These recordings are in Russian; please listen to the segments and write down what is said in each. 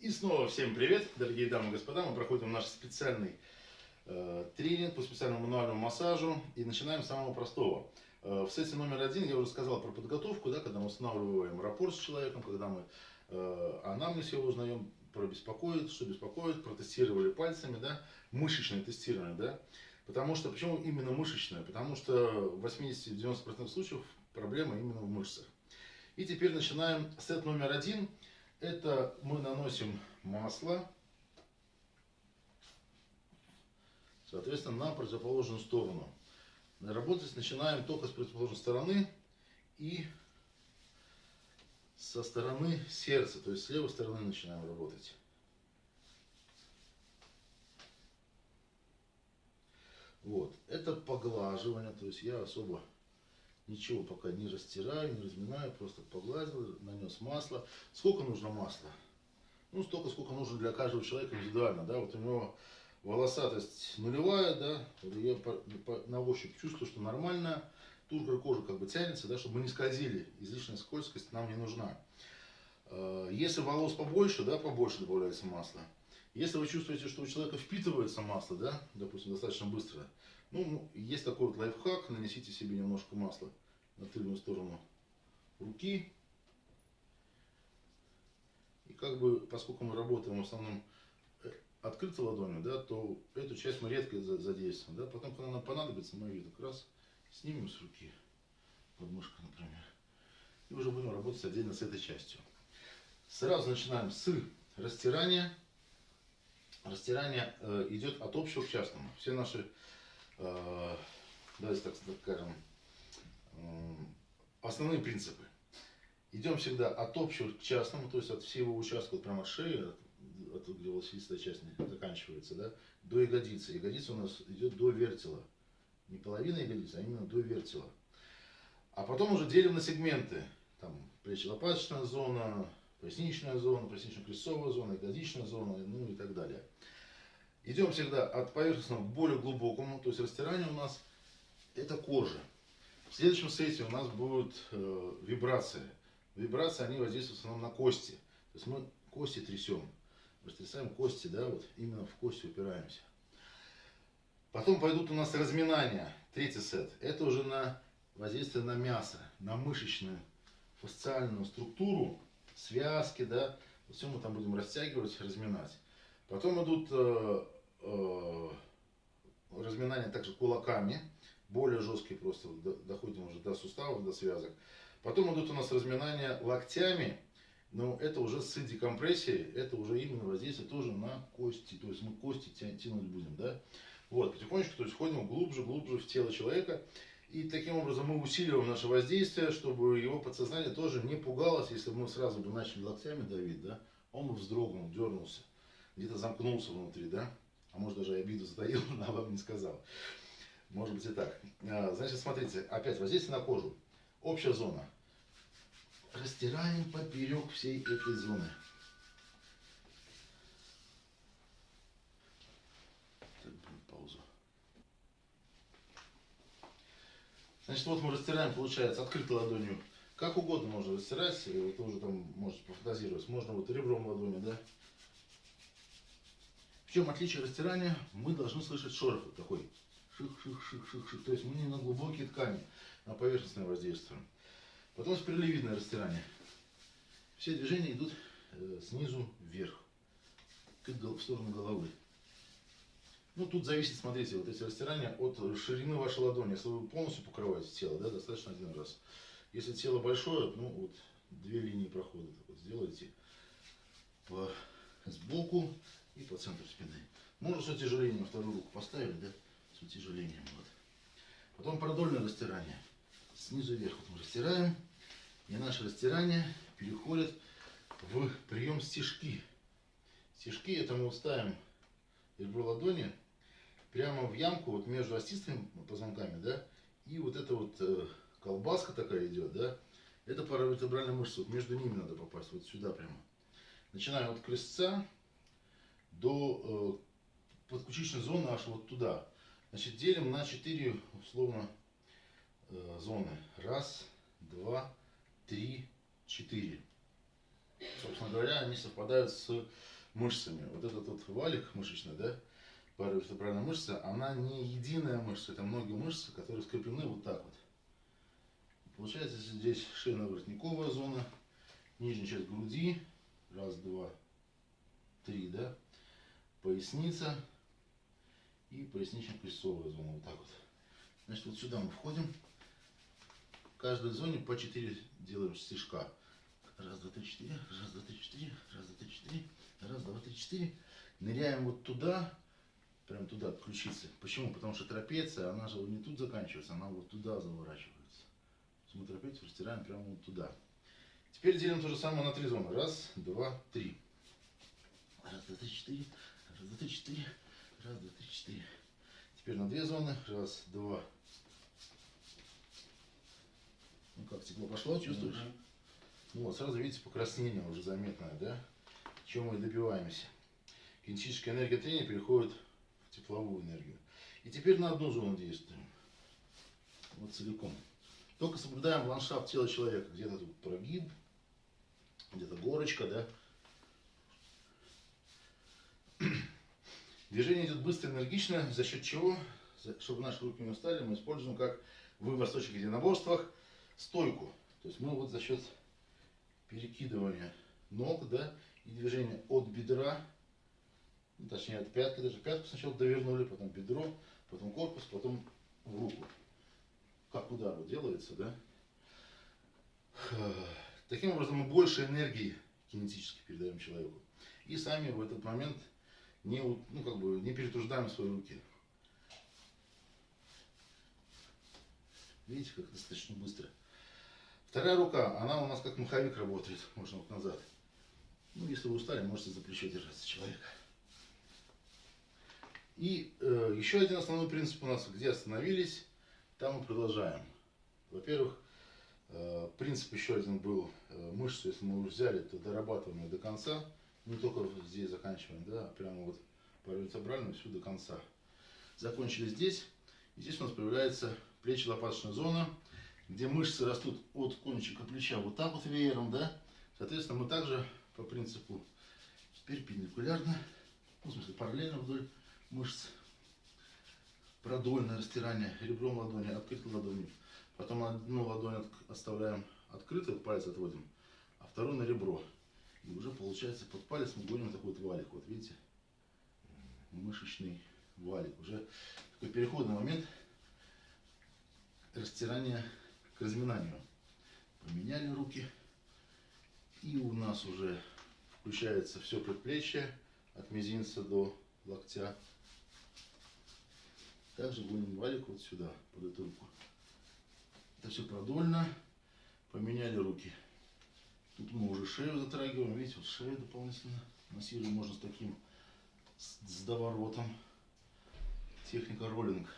И снова всем привет, дорогие дамы и господа. Мы проходим наш специальный э, тренинг по специальному мануальному массажу. И начинаем с самого простого. Э, в сессии номер один я уже сказал про подготовку, да, когда мы устанавливаем рапорт с человеком, когда мы э, анамнез его узнаем, про беспокоит, что беспокоит, протестировали пальцами, да, мышечное тестирование, да. Потому что, почему именно мышечное? Потому что в 80-90% случаев проблема именно в мышцах. И теперь начинаем сет номер один – это мы наносим масло, соответственно, на противоположную сторону. Работать начинаем только с противоположной стороны и со стороны сердца, то есть с левой стороны начинаем работать. Вот, это поглаживание, то есть я особо Ничего пока не растираю, не разминаю, просто погладил, нанес масло. Сколько нужно масла? Ну, столько, сколько нужно для каждого человека индивидуально, да, вот у него волосатость нулевая, да, я на ощупь чувствую, что нормально, тушка кожи как бы тянется, да, чтобы мы не скользили, излишняя скользкость нам не нужна. Э, если волос побольше, да, побольше добавляется масло. Если вы чувствуете, что у человека впитывается масло, да, допустим, достаточно быстро, ну, есть такой вот лайфхак, нанесите себе немножко масла на тыльную сторону руки. И как бы, поскольку мы работаем в основном э, открытой ладонью, да, то эту часть мы редко задействуем. Да, потом, когда нам понадобится, мы ее как раз снимем с руки, подмышка, например, и уже будем работать отдельно с этой частью. Сразу начинаем с растирания. Растирание э, идет от общего к частному. Все наши давайте так скажем, основные принципы. Идем всегда от общего к частному, то есть от всего участка, вот прямо от шеи, от, от, где волосистая часть заканчивается, да, до ягодицы. Ягодица у нас идет до вертела. Не половина ягодицы, а именно до вертела. А потом уже делим на сегменты. Там плечи-лопаточная зона, поясничная зона, пояснично-крестцовая зона, ягодичная зона, ну и так далее. Идем всегда от поверхностного к более глубокому, то есть растирание у нас это кожа. В следующем у нас будут э, вибрации. Вибрации, они воздействуют в основном на кости. То есть мы кости трясем. Растрясаем кости, да, вот именно в кости упираемся. Потом пойдут у нас разминания, третий сет. Это уже на воздействие на мясо, на мышечную фасциальную структуру, связки, да. Все мы там будем растягивать, разминать. Потом идут э, э, разминания также кулаками, более жесткие просто, доходим уже до суставов, до связок. Потом идут у нас разминания локтями, но это уже с декомпрессией, это уже именно воздействие тоже на кости, то есть мы кости тянуть будем, да. Вот, потихонечку, то есть ходим глубже, глубже в тело человека, и таким образом мы усиливаем наше воздействие, чтобы его подсознание тоже не пугалось, если бы мы сразу бы начали локтями давить, да, он бы вздрогнул, дернулся где-то замкнулся внутри, да? А может даже обиду затаил, но вам не сказал. Может быть и так. А, значит, смотрите, опять воздействие на кожу. Общая зона. Растираем поперек всей этой зоны. Так, паузу. Значит, вот мы растираем, получается, открытой ладонью. Как угодно можно растирать, вы уже там можете пофантазировать. Можно вот ребром ладони, да? В чем отличие растирания? Мы должны слышать шорох вот такой. Ших-ших-ших-ших-ших. То есть мы не на глубокие ткани, на поверхностное воздействие. Потом спиралевидное растирание. Все движения идут э, снизу вверх, в сторону головы. Ну, тут зависит, смотрите, вот эти растирания от ширины вашей ладони. Если вы полностью покрываете тело, да, достаточно один раз. Если тело большое, ну, вот две линии прохода так вот сделайте по, сбоку и по центру спины. Можно с утяжелением вторую руку поставили, да, с утяжелением. Вот. Потом продольное растирание. Снизу вверх вот мы растираем. И наше растирание переходит в прием стежки. Стежки это мы ставим ребро ладони прямо в ямку вот между остистыми позвонками, да, и вот эта вот э, колбаска такая идет, да, это паравертебральная мышца, вот между ними надо попасть, вот сюда прямо. Начинаем от крестца, до э, подключичной зоны аж вот туда. Значит, делим на 4 условно э, зоны. Раз, два, три, четыре. собственно говоря, они совпадают с мышцами. Вот этот вот валик мышечный, да, паравертебральная мышца, она не единая мышца, это многие мышцы, которые скреплены вот так вот. Получается здесь шейно-воротниковая зона, нижняя часть груди, раз, два, три, да, поясница и пояснично-крестцовая зона, вот так вот. Значит, вот сюда мы входим, в каждой зоне по 4 делаем стежка. Раз, два, три, четыре, раз, два, три, четыре, раз, два, три, четыре, раз, два, три, четыре. Ныряем вот туда, прям туда, от ключицы. Почему? Потому что трапеция, она же не тут заканчивается, она вот туда заворачивается. Мы трапецию растираем прямо вот туда. Теперь делим то же самое на три зоны. Раз, два, три. Раз, два, три, четыре. Раз, два, три, четыре. Раз, два, три, четыре. Теперь на две зоны. Раз, два. Ну как, тепло пошло, чувствуешь? -hmm. Ну вот, сразу видите, покраснение уже заметное, да? Чем мы добиваемся. Кинетическая энергия трения переходит в тепловую энергию. И теперь на одну зону действуем. Вот целиком. Только соблюдаем ландшафт тела человека. Где-то тут прогиб, где-то горочка, да. Движение идет быстро, энергично, за счет чего, чтобы наши руки не устали, мы используем, как в восточных единоборствах, стойку. То есть мы вот за счет перекидывания ног, да, и движения от бедра, ну, точнее от пятки, даже пятку сначала довернули, потом бедро, потом корпус, потом в руку. Как удар вот делается, да. Таким образом мы больше энергии кинетически передаем человеку. И сами в этот момент не, ну, как бы, не перетруждаем свои руки. Видите, как достаточно быстро. Вторая рука, она у нас как маховик работает, можно вот назад. Ну, если вы устали, можете за плечо держаться человека. И э, еще один основной принцип у нас, где остановились, там мы продолжаем. Во-первых, э, принцип еще один был, э, мышцу, если мы уже взяли, то дорабатываем ее до конца. Не только здесь заканчиваем, да, а прямо вот по вертебральному всю до конца. Закончили здесь. И здесь у нас появляется плечи-лопаточная зона где мышцы растут от кончика плеча вот так вот веером, да, соответственно, мы также по принципу перпендикулярно, ну, в смысле параллельно вдоль мышц, продольное растирание ребром ладони, открытой ладонью. Потом одну ладонь оставляем открытой, палец отводим, а вторую на ребро. И уже получается под палец мы гоним такой вот валик. Вот видите? Мышечный валик. Уже такой переходный момент растирания к разминанию. Поменяли руки. И у нас уже включается все предплечье от мизинца до локтя. Также будем валик вот сюда, под эту руку. Это все продольно. Поменяли руки. Тут мы уже шею затрагиваем. Видите, вот шею дополнительно массируем. Можно с таким, с доворотом. Техника роллинг.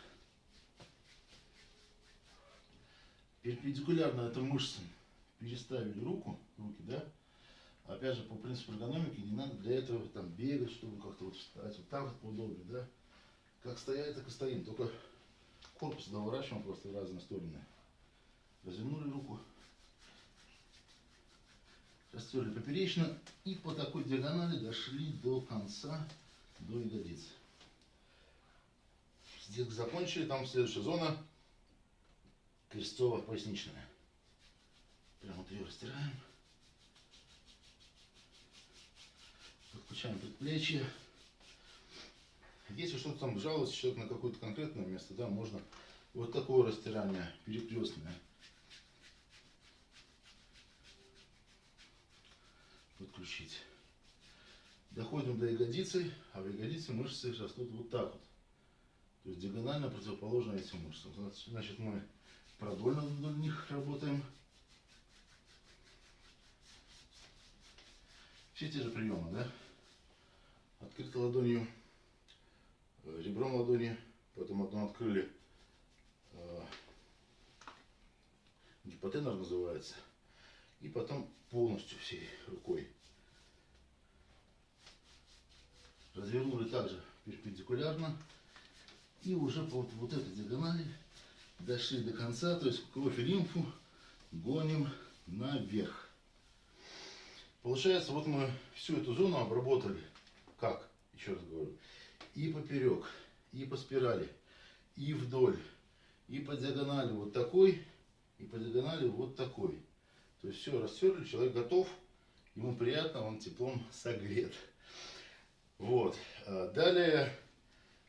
перпендикулярно это мышцам переставили руку, руки, да, опять же, по принципу эргономики, не надо для этого там бегать, чтобы как-то вот встать, вот так вот поудобнее, да, как стоять, так и стоим, только корпус доворачиваем просто в разные стороны. Развернули руку, растерли поперечно и по такой диагонали дошли до конца, до ягодиц. Здесь закончили, там следующая зона крестцово-поясничная. Прямо вот ее растираем. Подключаем предплечье. Если что-то там жалуется человек на какое-то конкретное место, да, можно вот такое растирание перекрестное подключить. Доходим до ягодицы, а в ягодице мышцы растут вот так вот. То есть диагонально противоположно этим мышцам. Значит, мы продольно вдоль них работаем. Все те же приемы, да? Открытой ладонью, э, ребром ладони, потом одну открыли, э, гипотенор называется, и потом полностью всей рукой. Развернули также перпендикулярно и уже по вот, вот этой диагонали дошли до конца, то есть кровь и лимфу гоним наверх. Получается, вот мы всю эту зону обработали. Как? Еще раз говорю. И поперек, и по спирали, и вдоль, и по диагонали вот такой, и по диагонали вот такой. То есть все растерли, человек готов, ему приятно, он теплом согрет. Вот. А Далее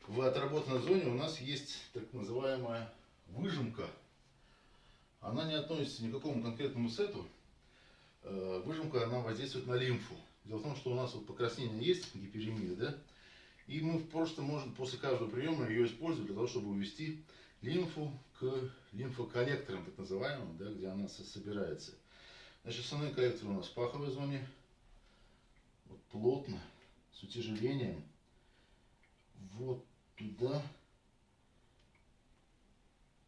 в отработанной зоне у нас есть так называемая выжимка. Она не относится ни к какому конкретному сету. Э, Выжимка, она воздействует на лимфу. Дело в том, что у нас вот покраснение есть, гиперемия, да? И мы просто можем после каждого приема ее использовать для того, чтобы увести лимфу к лимфоколлекторам, так называемым, да, где она со- собирается. Значит, основные коллекторы у нас в паховой зоне, вот плотно, с утяжелением, вот туда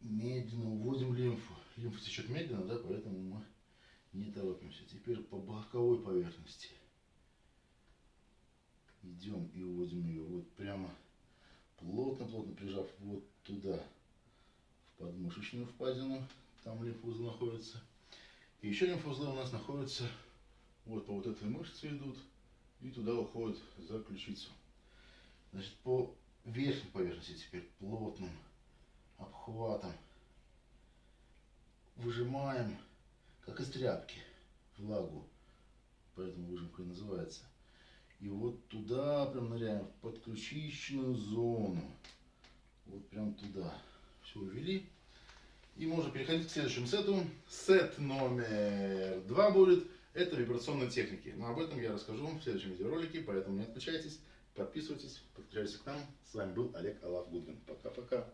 медленно уводим лимфу. Лимфа течет медленно, да, поэтому мы не торопимся. Теперь по боковой поверхности. Идем и уводим ее вот прямо плотно-плотно прижав вот туда, в подмышечную впадину, там лимфоузлы находятся. И еще лимфоузлы у нас находятся вот по вот этой мышце идут и туда уходят за ключицу. Значит, по верхней поверхности теперь плотным обхватом выжимаем, как из тряпки, влагу. Поэтому выжимка и называется. И вот туда прям ныряем, в подключичную зону. Вот прям туда. Все увели. И можно переходить к следующему сету. Сет номер два будет. Это вибрационные техники. Но об этом я расскажу в следующем видеоролике, поэтому не отключайтесь, подписывайтесь, подключайтесь к нам. С вами был Олег Алав Гудвин. Пока-пока.